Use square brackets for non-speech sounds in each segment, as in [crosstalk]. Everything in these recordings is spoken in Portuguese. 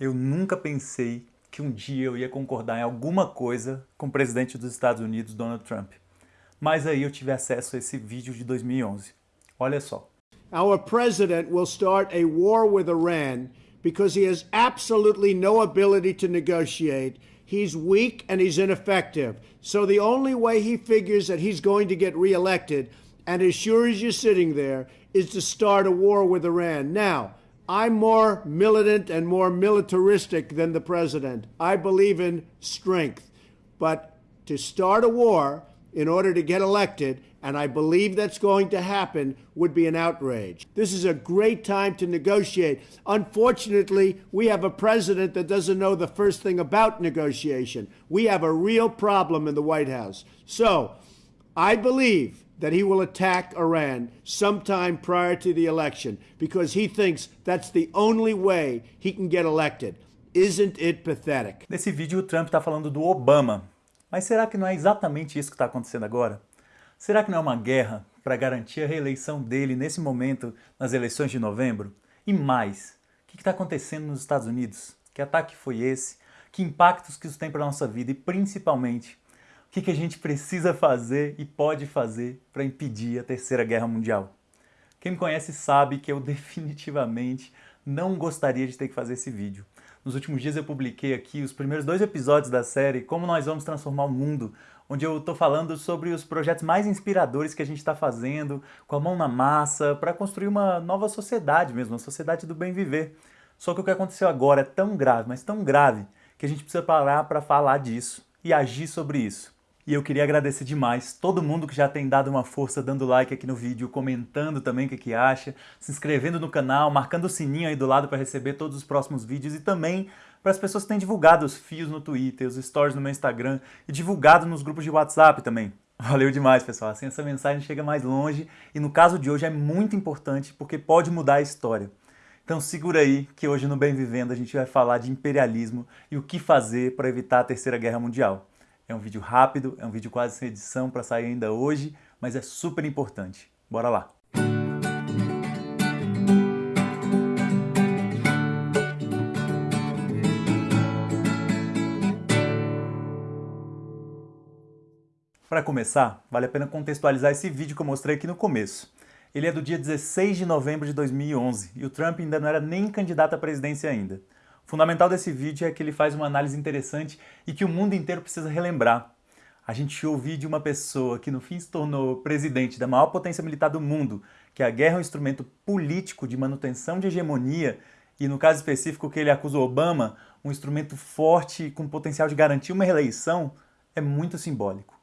Eu nunca pensei que um dia eu ia concordar em alguma coisa com o presidente dos Estados Unidos, Donald Trump. Mas aí eu tive acesso a esse vídeo de 2011. Olha só. Our president will start a war with Iran because he has absolutely no ability to negotiate. He's weak and he's ineffective. So the only way he figures that he's going to get reelected, and as sure as you're sitting there, is to start a war with Iran. Now, I'm more militant and more militaristic than the president. I believe in strength. But to start a war in order to get elected, and I believe that's going to happen, would be an outrage. This is a great time to negotiate. Unfortunately, we have a president that doesn't know the first thing about negotiation. We have a real problem in the White House. So, I believe that he will attack Iran sometime prior to the election because he thinks that's the only way he can get elected. Isn't it pathetic? Nesse vídeo o Trump está falando do Obama. Mas será que não é exatamente isso que está acontecendo agora? Será que não é uma guerra para garantir a reeleição dele nesse momento nas eleições de novembro? E mais, o que está acontecendo nos Estados Unidos? Que ataque foi esse? Que impactos que isso tem para a nossa vida? E principalmente, o que, que a gente precisa fazer e pode fazer para impedir a Terceira Guerra Mundial? Quem me conhece sabe que eu [laughs] definitivamente não gostaria de ter que fazer esse vídeo. Nos últimos dias eu publiquei aqui os primeiros dois episódios da série Como Nós Vamos Transformar o Mundo, onde eu estou falando sobre os projetos mais inspiradores que a gente está fazendo, com a mão na massa, para construir uma nova sociedade mesmo, uma sociedade do bem viver. Só que o que aconteceu agora é tão grave, mas tão grave, que a gente precisa parar para falar disso e agir sobre isso. E eu queria agradecer demais todo mundo que já tem dado uma força dando like aqui no vídeo, comentando também o que, que acha, se inscrevendo no canal, marcando o sininho aí do lado para receber todos os próximos vídeos e também para as pessoas que têm divulgado os fios no Twitter, os stories no meu Instagram e divulgado nos grupos de WhatsApp também. [laughs] Valeu demais, pessoal. Assim essa mensagem chega mais longe e no caso de hoje é muito importante porque pode mudar a história. Então segura aí que hoje no Bem Vivendo a gente vai falar de imperialismo e o que fazer para evitar a Terceira Guerra Mundial. É um vídeo rápido, é um vídeo quase sem edição para sair ainda hoje, mas é super importante. Bora lá! Para começar, vale a pena contextualizar esse vídeo que eu mostrei aqui no começo. Ele é do dia 16 de novembro de 2011 e o Trump ainda não era nem candidato à presidência ainda. Fundamental desse vídeo é que ele faz uma análise interessante e que o mundo inteiro precisa relembrar. A gente ouviu de uma pessoa que no fim se tornou presidente da maior potência militar do mundo, que a guerra é um instrumento político de manutenção de hegemonia, e no caso específico que ele acusa o Obama, um instrumento forte com potencial de garantir uma reeleição, é muito simbólico.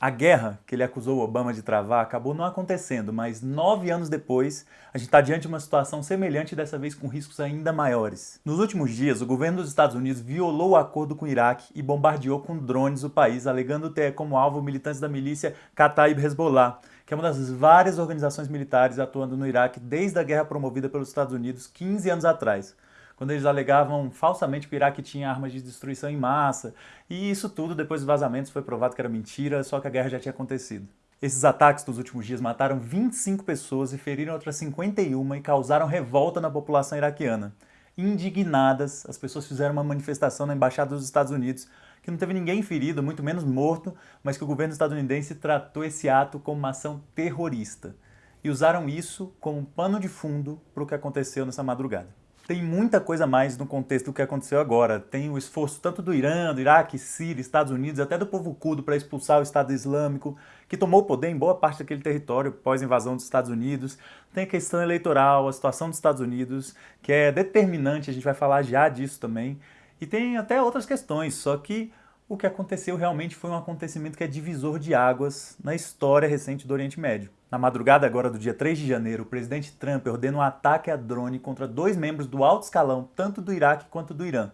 A guerra que ele acusou Obama de travar acabou não acontecendo, mas nove anos depois, a gente está diante de uma situação semelhante, dessa vez com riscos ainda maiores. Nos últimos dias, o governo dos Estados Unidos violou o acordo com o Iraque e bombardeou com drones o país, alegando ter como alvo militantes da milícia Kataib Hezbollah, que é uma das várias organizações militares atuando no Iraque desde a guerra promovida pelos Estados Unidos 15 anos atrás quando eles alegavam falsamente que o Iraque tinha armas de destruição em massa, e isso tudo, depois dos vazamentos, foi provado que era mentira, só que a guerra já tinha acontecido. Esses ataques dos últimos dias mataram 25 pessoas e feriram outras 51 e causaram revolta na população iraquiana. Indignadas, as pessoas fizeram uma manifestação na Embaixada dos Estados Unidos que não teve ninguém ferido, muito menos morto, mas que o governo estadunidense tratou esse ato como uma ação terrorista. E usaram isso como pano de fundo para o que aconteceu nessa madrugada tem muita coisa mais no contexto do que aconteceu agora. Tem o esforço tanto do Irã, do Iraque, Síria, Estados Unidos, até do povo curdo para expulsar o Estado Islâmico, que tomou o poder em boa parte daquele território pós-invasão dos Estados Unidos. Tem a questão eleitoral, a situação dos Estados Unidos, que é determinante, a gente vai falar já disso também. E tem até outras questões, só que o que aconteceu realmente foi um acontecimento que é divisor de águas na história recente do Oriente Médio. Na madrugada agora do dia 3 de janeiro, o presidente Trump ordena um ataque a drone contra dois membros do alto escalão, tanto do Iraque quanto do Irã.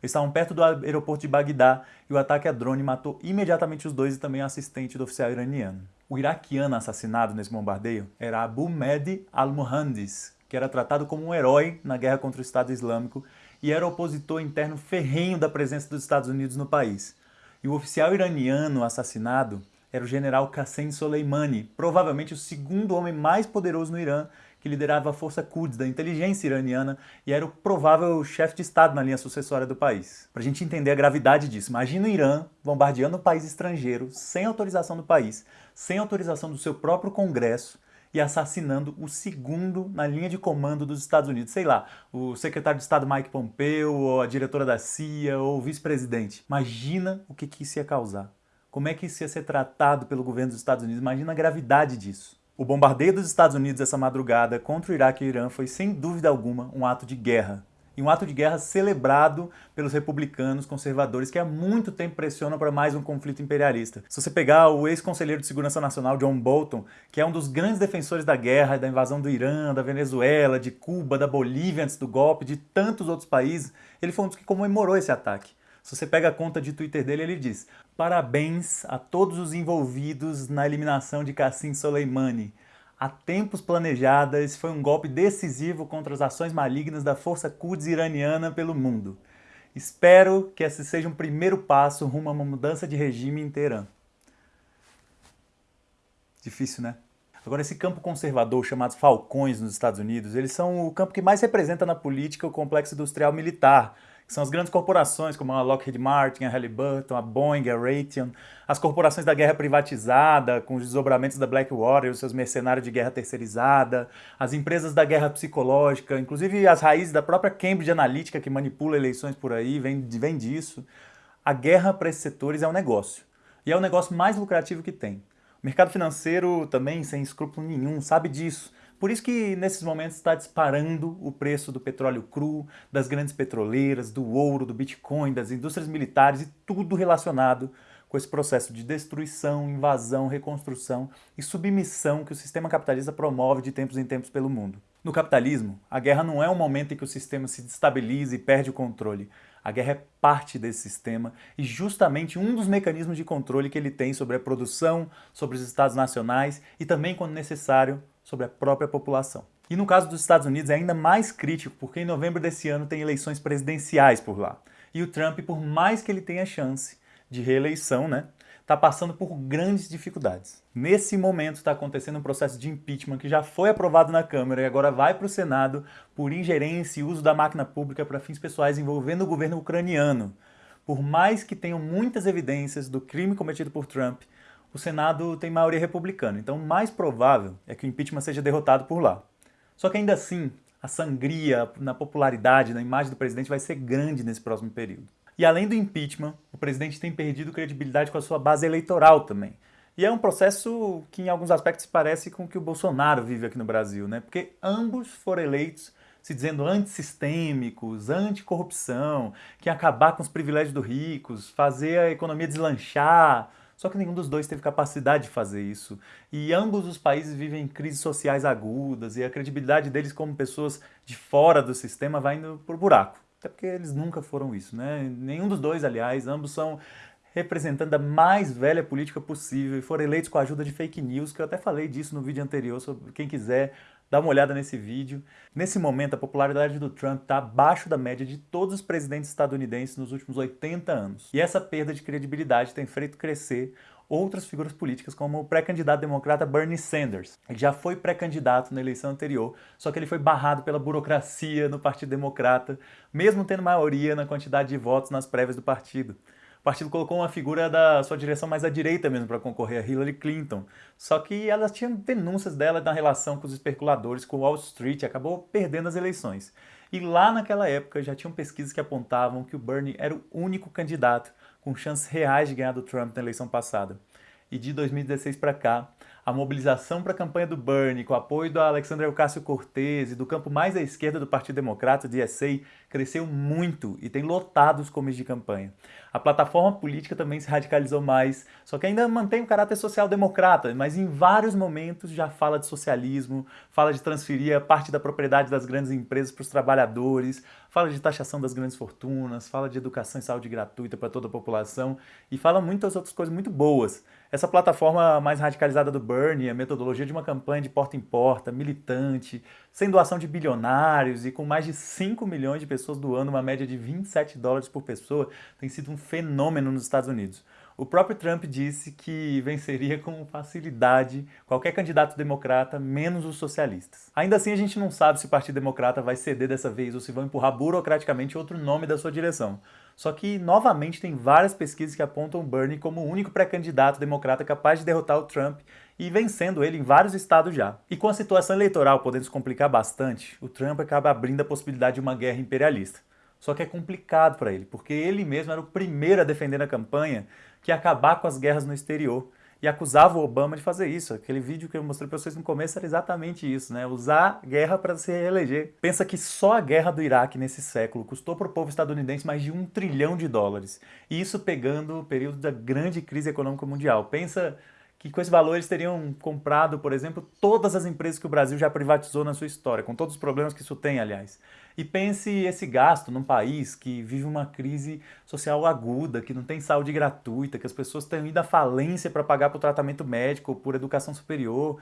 Eles estavam perto do aeroporto de Bagdá e o ataque a drone matou imediatamente os dois e também o assistente do oficial iraniano. O iraquiano assassinado nesse bombardeio era Abu Mehdi al-Muhandis, que era tratado como um herói na guerra contra o Estado Islâmico e era opositor interno ferrenho da presença dos Estados Unidos no país. E o oficial iraniano assassinado era o general Qassem Soleimani, provavelmente o segundo homem mais poderoso no Irã, que que liderava a força Quds da inteligência iraniana e era o provável chefe de Estado na linha sucessória do país. Para a gente entender a gravidade disso, imagina o Irã bombardeando um país estrangeiro sem autorização do país, sem autorização do seu próprio Congresso, e assassinando o segundo na linha de comando dos Estados Unidos. Sei lá, o secretário de Estado Mike Pompeo, ou a diretora da CIA, ou o vice-presidente. Imagina o que, que isso ia causar. Como é que isso ia ser tratado pelo governo dos Estados Unidos? Imagina a gravidade disso. O bombardeio dos Estados Unidos essa madrugada contra o Iraque e o Irã foi, sem dúvida alguma, um ato de guerra e um ato de guerra celebrado pelos republicanos conservadores que há muito tempo pressionam para mais um conflito imperialista. Se você pegar o ex-conselheiro de Segurança Nacional, John Bolton, que é um dos grandes defensores da guerra da invasão do Irã, da Venezuela, de Cuba, da Bolívia antes do golpe, de tantos outros países, ele foi um dos que comemorou esse ataque. Se você pega a conta de Twitter dele, ele diz Parabéns a todos os envolvidos na eliminação de Qassim Soleimani há tempos planejada, esse foi um golpe decisivo contra as ações malignas da força Quds iraniana pelo mundo. Espero que esse seja um primeiro passo rumo a uma mudança de regime em Teherã. Difícil, né? Agora, esse campo conservador chamado Falcões nos Estados Unidos, eles são o campo que mais representa na política o complexo industrial militar, que são as grandes corporações como a Lockheed Martin, a Halliburton, a Boeing, a Raytheon, as corporações da guerra privatizada, com os desdobramentos da Blackwater, os seus mercenários de guerra terceirizada, as empresas da guerra psicológica, inclusive as raízes da própria Cambridge Analytica, que manipula eleições por aí, vem, vem disso. A guerra para esses setores é um negócio. E é o negócio mais lucrativo que tem. O mercado financeiro também, sem escrúpulo nenhum, sabe disso. Por isso que nesses momentos está disparando o preço do petróleo cru, das grandes petroleiras, do ouro, do Bitcoin, das indústrias militares e tudo relacionado com esse processo de destruição, invasão, reconstrução e submissão que o sistema capitalista promove de tempos em tempos pelo mundo. No capitalismo, a guerra não é um momento em que o sistema se destabiliza e perde o controle. A guerra é parte desse sistema e justamente um dos mecanismos de controle que ele tem sobre a produção, sobre os estados nacionais e também, quando necessário, sobre a própria população. E no caso dos Estados Unidos é ainda mais crítico, porque em novembro desse ano tem eleições presidenciais por lá. E o Trump, por mais que ele tenha chance de reeleição, né, está passando por grandes dificuldades. Nesse momento está acontecendo um processo de impeachment que já foi aprovado na Câmara e agora vai para o Senado por ingerência e uso da máquina pública para fins pessoais envolvendo o governo ucraniano. Por mais que tenham muitas evidências do crime cometido por Trump, o Senado tem maioria republicana, então o mais provável é que o impeachment seja derrotado por lá. Só que ainda assim, a sangria na popularidade, na imagem do presidente vai ser grande nesse próximo período. E além do impeachment, o presidente tem perdido credibilidade com a sua base eleitoral também. E é um processo que em alguns aspectos parece com o que o Bolsonaro vive aqui no Brasil, né? Porque ambos foram eleitos se dizendo antissistêmicos, anticorrupção, que acabar com os privilégios dos ricos, fazer a economia deslanchar, só que nenhum dos dois teve capacidade de fazer isso. E ambos os países vivem crises sociais agudas e a credibilidade deles como pessoas de fora do sistema vai indo por buraco. Até porque eles nunca foram isso, né? Nenhum dos dois, aliás, ambos são representando a mais velha política possível e foram eleitos com a ajuda de fake news, que eu até falei disso no vídeo anterior, sobre quem quiser Dá uma olhada nesse vídeo. Nesse momento, a popularidade do Trump está abaixo da média de todos os presidentes estadunidenses nos últimos 80 anos. E essa perda de credibilidade tem feito crescer outras figuras políticas, como o pré-candidato democrata Bernie Sanders. Ele já foi pré-candidato na eleição anterior, só que ele foi barrado pela burocracia no Partido Democrata, mesmo tendo maioria na quantidade de votos nas prévias do partido partido colocou uma figura da sua direção mais à direita mesmo para concorrer a Hillary Clinton. Só que elas tinham denúncias dela na relação com os especuladores, com Wall Street, acabou perdendo as eleições. E lá naquela época já tinham pesquisas que apontavam que o Bernie era o único candidato com chances reais de ganhar do Trump na eleição passada. E de 2016 para cá, a mobilização para a campanha do Bernie, com o apoio do Alexandre Ocasio-Cortez e do campo mais à esquerda do Partido Democrata, o DSA, cresceu muito e tem lotado os comes de campanha. A plataforma política também se radicalizou mais, só que ainda mantém o caráter social-democrata, mas em vários momentos já fala de socialismo, fala de transferir a parte da propriedade das grandes empresas para os trabalhadores, fala de taxação das grandes fortunas, fala de educação e saúde gratuita para toda a população e fala muitas outras coisas muito boas. Essa plataforma mais radicalizada do Bernie, a metodologia de uma campanha de porta em porta, militante, sem doação de bilionários e com mais de 5 milhões de pessoas doando uma média de 27 dólares por pessoa, tem sido um fenômeno nos Estados Unidos. O próprio Trump disse que venceria com facilidade qualquer candidato democrata, menos os socialistas. Ainda assim, a gente não sabe se o Partido Democrata vai ceder dessa vez ou se vão empurrar burocraticamente outro nome da sua direção. Só que, novamente, tem várias pesquisas que apontam Bernie como o único pré-candidato democrata capaz de derrotar o Trump e vencendo ele em vários estados já. E com a situação eleitoral podendo se complicar bastante, o Trump acaba abrindo a possibilidade de uma guerra imperialista. Só que é complicado para ele, porque ele mesmo era o primeiro a defender na campanha que ia acabar com as guerras no exterior e acusava o Obama de fazer isso. Aquele vídeo que eu mostrei para vocês no começo era exatamente isso, né? Usar guerra para se reeleger. Pensa que só a guerra do Iraque nesse século custou para o povo estadunidense mais de um trilhão de dólares. E isso pegando o período da grande crise econômica mundial. Pensa que com esse valor eles teriam comprado, por exemplo, todas as empresas que o Brasil já privatizou na sua história, com todos os problemas que isso tem, aliás. E pense esse gasto num país que vive uma crise social aguda, que não tem saúde gratuita, que as pessoas têm ido à falência para pagar por tratamento médico, por educação superior.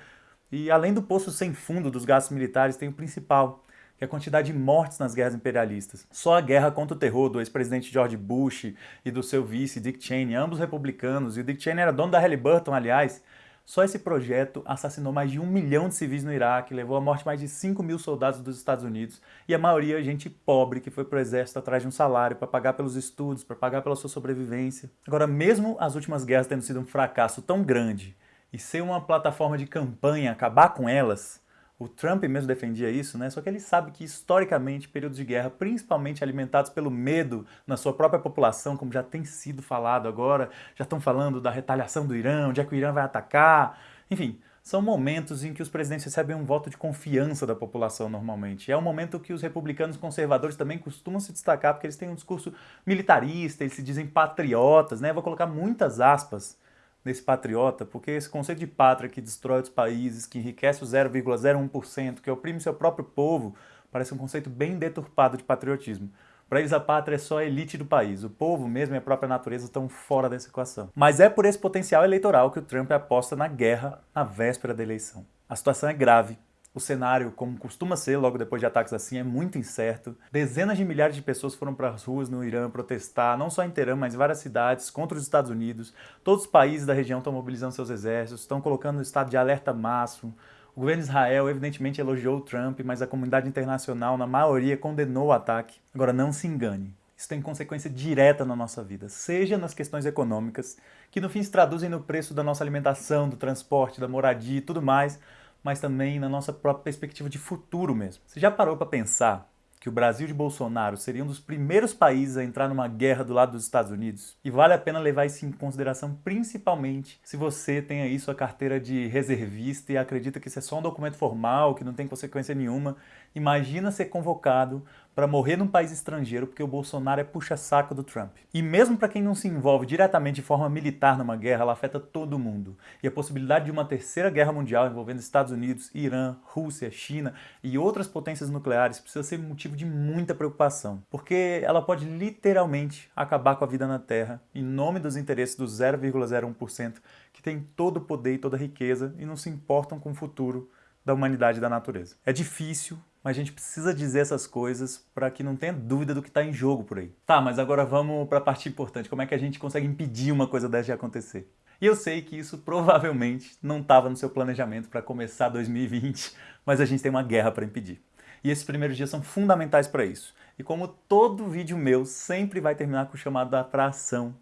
E além do poço sem fundo dos gastos militares, tem o principal, que é a quantidade de mortes nas guerras imperialistas. Só a guerra contra o terror do ex-presidente George Bush e do seu vice Dick Cheney, ambos republicanos, e o Dick Cheney era dono da Halliburton, aliás, só esse projeto assassinou mais de um milhão de civis no Iraque, levou à morte mais de 5 mil soldados dos Estados Unidos e a maioria gente pobre que foi para o exército atrás de um salário para pagar pelos estudos, para pagar pela sua sobrevivência. Agora, mesmo as últimas guerras tendo sido um fracasso tão grande e ser uma plataforma de campanha acabar com elas, o Trump mesmo defendia isso, né? Só que ele sabe que historicamente períodos de guerra, principalmente alimentados pelo medo na sua própria população, como já tem sido falado agora, já estão falando da retaliação do Irã, onde é que o Irã vai atacar, enfim, são momentos em que os presidentes recebem um voto de confiança da população normalmente. É um momento que os republicanos conservadores também costumam se destacar porque eles têm um discurso militarista, eles se dizem patriotas, né? Eu vou colocar muitas aspas nesse patriota, porque esse conceito de pátria que destrói os países, que enriquece o 0,01%, que oprime seu próprio povo, parece um conceito bem deturpado de patriotismo. Para eles a pátria é só a elite do país, o povo mesmo e a própria natureza estão fora dessa equação. Mas é por esse potencial eleitoral que o Trump aposta na guerra na véspera da eleição. A situação é grave, o cenário, como costuma ser logo depois de ataques assim, é muito incerto. Dezenas de milhares de pessoas foram para as ruas no Irã protestar, não só em Teherã, mas em várias cidades, contra os Estados Unidos. Todos os países da região estão mobilizando seus exércitos, estão colocando no estado de alerta máximo. O governo de Israel evidentemente elogiou o Trump, mas a comunidade internacional, na maioria, condenou o ataque. Agora, não se engane. Isso tem consequência direta na nossa vida, seja nas questões econômicas, que no fim se traduzem no preço da nossa alimentação, do transporte, da moradia e tudo mais, mas também na nossa própria perspectiva de futuro mesmo. Você já parou para pensar que o Brasil de Bolsonaro seria um dos primeiros países a entrar numa guerra do lado dos Estados Unidos? E vale a pena levar isso em consideração, principalmente se você tem aí sua carteira de reservista e acredita que isso é só um documento formal, que não tem consequência nenhuma. Imagina ser convocado para morrer num país estrangeiro porque o Bolsonaro é puxa-saco do Trump. E mesmo para quem não se envolve diretamente de forma militar numa guerra, ela afeta todo mundo. E a possibilidade de uma terceira guerra mundial envolvendo Estados Unidos, Irã, Rússia, China e outras potências nucleares precisa ser motivo de muita preocupação, porque ela pode literalmente acabar com a vida na Terra em nome dos interesses dos 0,01% que tem todo o poder e toda a riqueza e não se importam com o futuro da humanidade e da natureza. É difícil, mas a gente precisa dizer essas coisas para que não tenha dúvida do que está em jogo por aí. Tá, mas agora vamos para a parte importante. Como é que a gente consegue impedir uma coisa dessa de acontecer? E eu sei que isso provavelmente não estava no seu planejamento para começar 2020, mas a gente tem uma guerra para impedir. E esses primeiros dias são fundamentais para isso. E como todo vídeo meu sempre vai terminar com o chamado para ação,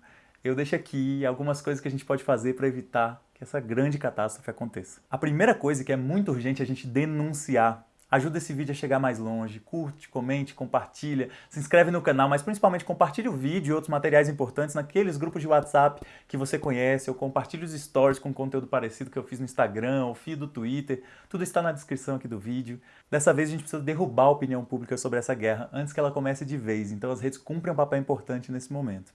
eu deixo aqui algumas coisas que a gente pode fazer para evitar que essa grande catástrofe aconteça. A primeira coisa que é muito urgente é a gente denunciar Ajuda esse vídeo a chegar mais longe, curte, comente, compartilha, se inscreve no canal, mas principalmente compartilhe o vídeo e outros materiais importantes naqueles grupos de WhatsApp que você conhece, ou compartilhe os stories com conteúdo parecido que eu fiz no Instagram, ou feed do Twitter, tudo está na descrição aqui do vídeo. Dessa vez a gente precisa derrubar a opinião pública sobre essa guerra antes que ela comece de vez, então as redes cumprem um papel importante nesse momento.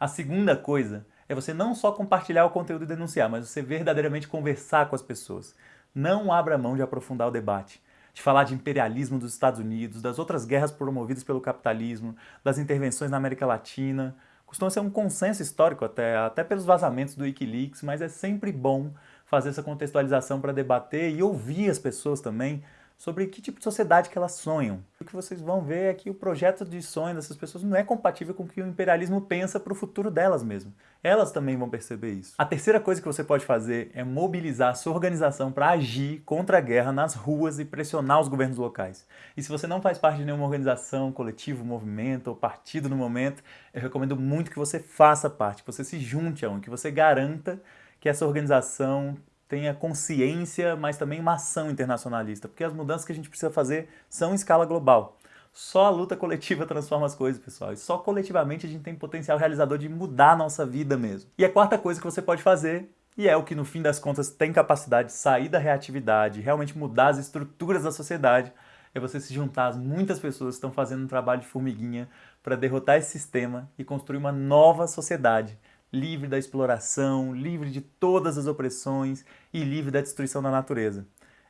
A segunda coisa é você não só compartilhar o conteúdo e denunciar, mas você verdadeiramente conversar com as pessoas. Não abra mão de aprofundar o debate de falar de imperialismo dos Estados Unidos, das outras guerras promovidas pelo capitalismo, das intervenções na América Latina. Costuma ser um consenso histórico até, até pelos vazamentos do Wikileaks, mas é sempre bom fazer essa contextualização para debater e ouvir as pessoas também, sobre que tipo de sociedade que elas sonham. O que vocês vão ver é que o projeto de sonho dessas pessoas não é compatível com o que o imperialismo pensa para o futuro delas mesmo. Elas também vão perceber isso. A terceira coisa que você pode fazer é mobilizar a sua organização para agir contra a guerra nas ruas e pressionar os governos locais. E se você não faz parte de nenhuma organização, coletivo, movimento ou partido no momento, eu recomendo muito que você faça parte, que você se junte a um, que você garanta que essa organização tenha consciência, mas também uma ação internacionalista, porque as mudanças que a gente precisa fazer são em escala global. Só a luta coletiva [laughs] transforma as coisas, pessoal. E só coletivamente a gente tem potencial realizador de mudar a nossa vida mesmo. E a quarta coisa que você pode fazer, e é o que no fim das contas tem capacidade de sair da reatividade, realmente mudar as estruturas da sociedade, é você se juntar às muitas pessoas que estão fazendo um trabalho de formiguinha para derrotar esse sistema e construir uma nova sociedade livre da exploração, livre de todas as opressões e livre da destruição da natureza.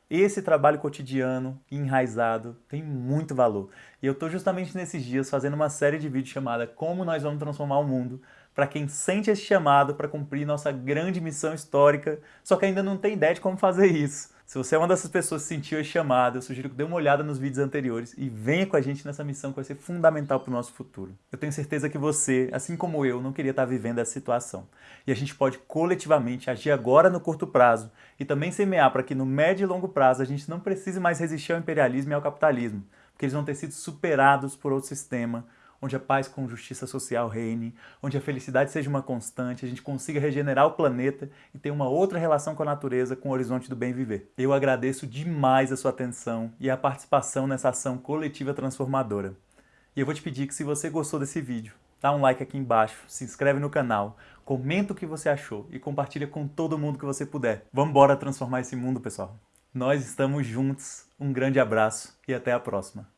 Esse trabalho cotidiano, enraizado, tem muito valor. E eu estou justamente nesses dias fazendo uma série de vídeos chamada Como Nós Vamos Transformar o Mundo, para quem sente esse chamado para cumprir nossa grande missão histórica, só que ainda não tem ideia de como fazer isso. Se você é uma dessas pessoas que sentiu esse chamado, eu sugiro que dê uma olhada nos vídeos anteriores e venha com a gente nessa missão que vai ser fundamental para o nosso futuro. Eu tenho certeza que você, assim como eu, não queria estar vivendo essa situação. E a gente pode coletivamente agir agora no curto prazo e também semear para que no médio e longo prazo a gente não precise mais resistir ao imperialismo e ao capitalismo, porque eles vão ter sido superados por outro sistema, onde a paz com justiça social reine, onde a felicidade seja uma constante, a gente consiga regenerar o planeta e ter uma outra relação com a natureza, com o horizonte do bem viver. Eu agradeço demais a sua atenção e a participação nessa ação coletiva transformadora. E eu vou te pedir que se você gostou desse vídeo, dá um like aqui embaixo, se inscreve no canal, comenta o que você achou e compartilha com todo mundo que você puder. Vamos embora transformar esse mundo, pessoal. Nós estamos juntos. Um grande abraço e até a próxima.